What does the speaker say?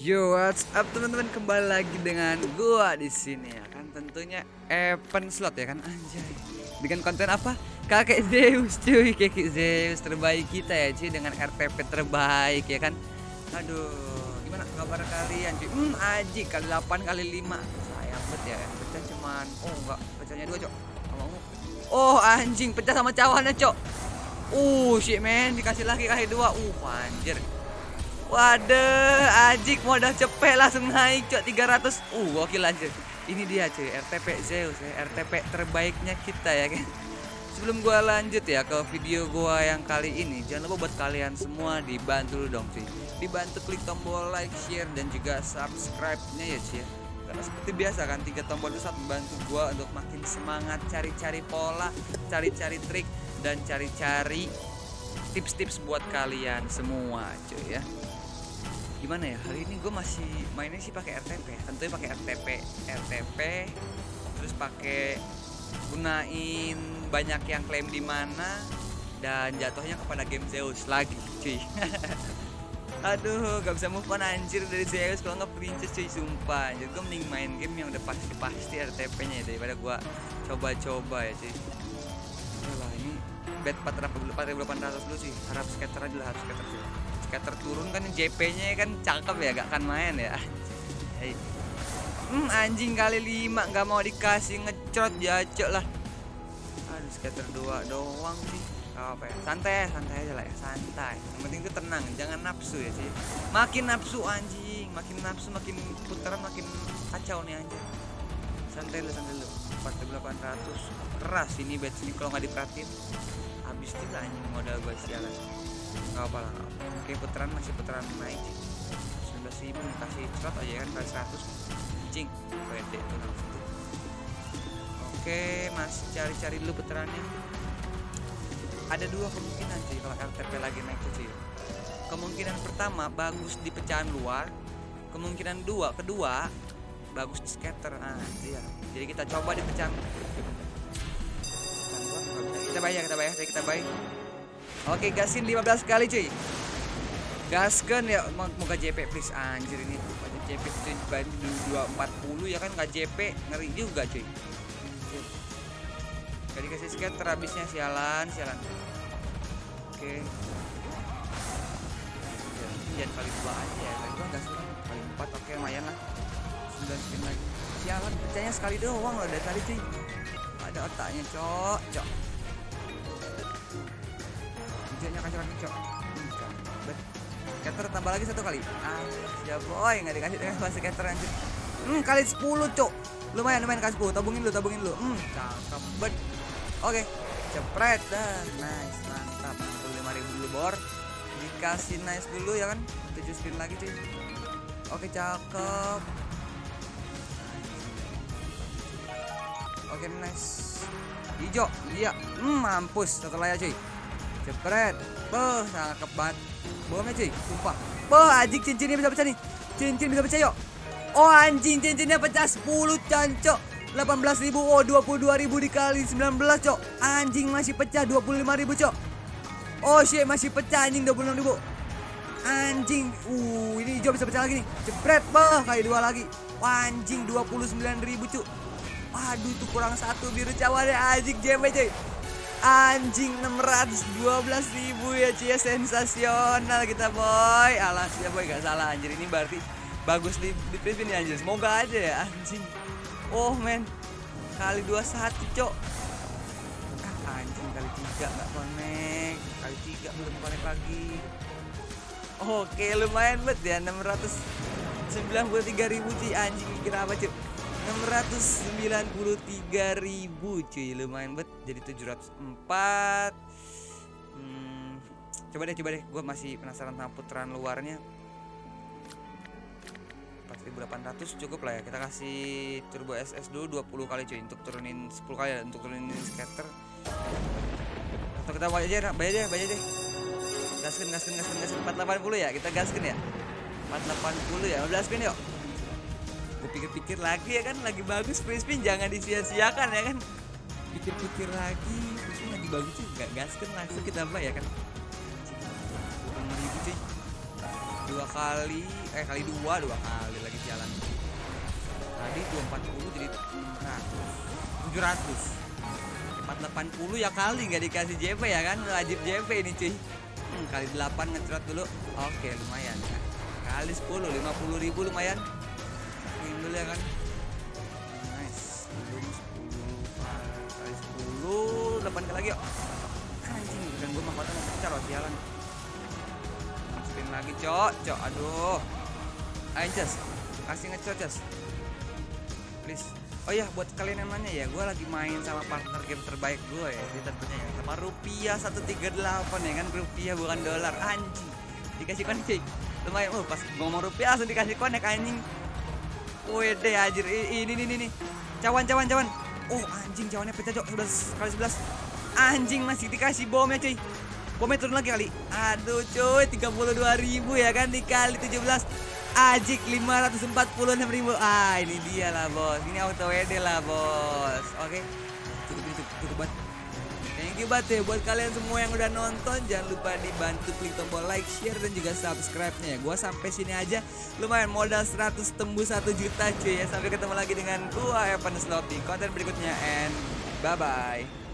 Yo, what's up teman-teman? Kembali lagi dengan gua di sini ya kan tentunya event slot ya kan anjay. Dengan konten apa? Kakek Zeus cuy, kakek Zeus terbaik kita ya cuy dengan RTP terbaik ya kan. Aduh, gimana kabar kalian cuy? Hmm, aji kali 8 kali 5. Sayang banget ya, pecah cuman oh enggak, pecahnya dua, Cok. Mau. Oh, anjing pecah sama cawannya, Cok. Uh, shit man, dikasih lagi kali dua. Uh, anjir. Waduh, Ajik modal cepet langsung naik cok 300. Uh, gokil anjir. Ini dia cuy, RTP Zeus ya, RTP terbaiknya kita ya kan. Sebelum gua lanjut ya ke video gua yang kali ini, jangan lupa buat kalian semua dibantu dong cuy. Dibantu klik tombol like, share dan juga subscribe-nya ya cuy ya. Karena seperti biasa kan tiga tombol itu sangat membantu gua untuk makin semangat cari-cari pola, cari-cari trik dan cari-cari tips-tips buat kalian semua cuy ya gimana ya? Hari ini gue masih mainnya sih pakai RTP tentunya pakai RTP RTP terus pakai gunain banyak yang klaim di mana dan jatuhnya kepada game Zeus lagi cuy. Aduh gak bisa move on anjir dari Zeus kalau nggak princess cuy sumpah. Jadi gue mending main game yang udah pasti pasti RTP nya daripada gue coba-coba ya cuy bet 4800 dulu sih. Harap skater aja lah harap skater dulu skater turun kan JP nya kan cakep ya gak akan main ya. Hei. hmm, anjing kali lima nggak mau dikasih ngecrot jacok lah. Aduh skater dua doang sih. Gak apa ya. Santai santai aja lah ya. Santai. Yang penting tuh tenang jangan nafsu ya sih makin nafsu anjing. Makin nafsu makin putaran makin kacau nih anjing. Santai dulu santai dulu. 4800 keras ini bet ini kalau nggak diperhatiin habis juga anjing modal gue sialan nggak apa lah oke putaran masih putaran naik. 19 ribu kasih slot aja kan kali 100 anjing pede tuh langsung oke masih cari-cari dulu putarannya ada dua kemungkinan sih kalau RTP lagi naik tuh kemungkinan pertama bagus di pecahan luar. Kemungkinan dua kedua bagus di scatter. Nah iya. Jadi kita coba di pecahan kita bayar kita bayar kita bayar. Oke gasin 15 kali cuy. Gaskan ya moga JP please. Anjir ini JP cuy baru 240 ya kan? Nggak JP ngeri juga cuy. Gak dikasih scatter habisnya sialan sialan. Oke. Jangan kali dua aja ya. Kali dua suka kali empat oke lumayan lah. 9 spin lagi. Sialan pecahnya sekali doang loh dari tadi cuy. Ada otaknya cok cok hijaunya kacau cok scatter tambah lagi satu kali. Ah ya boy nggak dikasih dengan scatter anjir. Hmm kali 10 cok lumayan lumayan kasih 10 tabungin dulu tabungin dulu. Hmm cakep bet. Oke cepret dah. Nice mantap. 65.000 dulu bor. Dikasih nice dulu ya kan? 7 spin lagi cuy. Oke cakep. Oke nice. Hijau Iya. Hmm, Mampus Satu layar cuy Cepret Beuh Cakep banget Bomnya cuy Sumpah. Beuh anjing cincinnya bisa pecah nih. Cincin bisa pecah yuk. Oh anjing cincinnya pecah 10 cancok. 18 ribu Oh 22 ribu dikali 19 cok. Anjing masih pecah 25 ribu cok. Oh shit masih pecah anjing 26 ribu. Anjing. Uh ini hijau bisa pecah lagi nih. Cepret Beuh Kali dua lagi. Wah, Anjing 29 ribu cuk. Waduh itu kurang satu biru cawannya anjing JP cuy Anjing 612 ribu ya cuy sensasional kita boy. Alas ya boy gak salah anjir. Ini berarti bagus di di TV nih anjir. Semoga aja ya anjing. Oh men. Kali 21 cok. Anjing kali tiga nggak connect. Kali tiga belum connect lagi. Oke lumayan bet ya 693 ribu cuy anjing kira apa cuy 693 ribu cuy. Lumayan bet jadi 704 hmm, coba deh coba deh. Gue masih penasaran sama putaran luarnya. 4800 cukup lah ya. Kita kasih turbo SS dulu 20 kali cuy untuk turunin 10 kali ya untuk turunin scatter atau kita bayar aja bayar aja bayar deh. Gaskan gaskan gaskan gaskan 480 ya? Kita gaskan ya? 480 ya? 15 spin yuk gue pikir-pikir lagi ya kan lagi bagus free spin jangan disia-siakan ya kan. Pikir-pikir lagi free spin lagi bagus sih nggak gaskan langsung kita kan. Kurang ribu cuy dua kali eh kali dua dua kali lagi jalan. Tadi 240 jadi 600 700 480 ya kali nggak dikasih JP ya kan wajib JP ini cuy. Hmm, kali 8 ngecrot dulu. Oke lumayan ya. Kali 10 50 ribu lumayan Dulu ya kan? Nice. Belum 10 kali 10 8 kali lagi yuk. Anjing bukan gue mahkota mau pecah loh sialan. Masukin lagi cok. Cok aduh. Ayo Jas. Kasih ngecot Jas. Please. Oh ya buat kalian yang nanya ya gue lagi main sama partner game terbaik gue ya. Di tentunya ya. Sama rupiah 138 ya kan? Rupiah bukan dolar. Anjing. Dikasih konek cuy. Lumayan oh pas ngomong rupiah langsung dikasih konek anjing Wede anjir. Ini ini ini cawan cawan cawan. Oh anjing cawannya pecah cok. 11 kali 11 anjing masih dikasih bomnya cuy. Bomnya turun lagi kali. Aduh cuy 32 ribu ya kan? Dikali 17 Ajik 546 ribu. Ah ini dia lah bos. Ini auto WD lah bos. Oke. Cukup cukup cukup banget Thank you banget ya. Buat kalian semua yang udah nonton Jangan lupa dibantu klik tombol like, share, dan juga subscribe-nya ya. Gua sampai sini aja. Lumayan modal 100 tembus 1 juta cuy ya. Sampai ketemu lagi dengan gua Evan Slot di konten berikutnya And bye-bye